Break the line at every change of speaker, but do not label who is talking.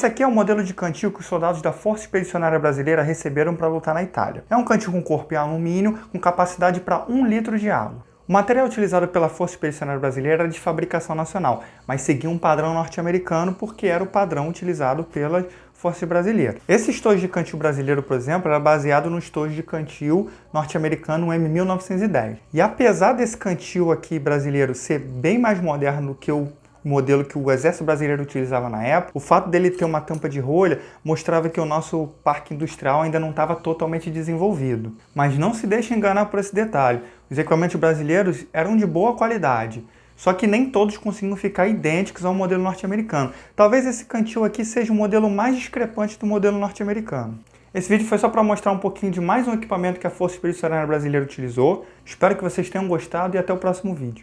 esse aqui é o modelo de cantil que os soldados da Força Expedicionária Brasileira receberam para lutar na Itália. É um cantil com corpo em alumínio, com capacidade para 1 litro de água. O material utilizado pela Força Expedicionária Brasileira era de fabricação nacional, mas seguia um padrão norte-americano porque era o padrão utilizado pela Força Brasileira. Esse estojo de cantil brasileiro, por exemplo, era baseado no estojo de cantil norte-americano M1910. E apesar desse cantil aqui brasileiro ser bem mais moderno do que o modelo que o exército brasileiro utilizava na época, o fato dele ter uma tampa de rolha mostrava que o nosso parque industrial ainda não estava totalmente desenvolvido. Mas não se deixe enganar por esse detalhe, os equipamentos brasileiros eram de boa qualidade, só que nem todos conseguiam ficar idênticos ao modelo norte-americano. Talvez esse cantil aqui seja o modelo mais discrepante do modelo norte-americano. Esse vídeo foi só para mostrar um pouquinho de mais um equipamento que a Força Expedicionária Brasileira utilizou. Espero que vocês tenham gostado e até o próximo vídeo.